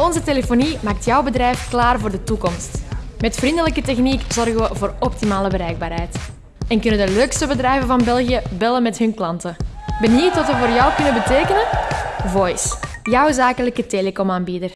Onze telefonie maakt jouw bedrijf klaar voor de toekomst. Met vriendelijke techniek zorgen we voor optimale bereikbaarheid. En kunnen de leukste bedrijven van België bellen met hun klanten. Benieuwd wat we voor jou kunnen betekenen? Voice, jouw zakelijke telecomaanbieder.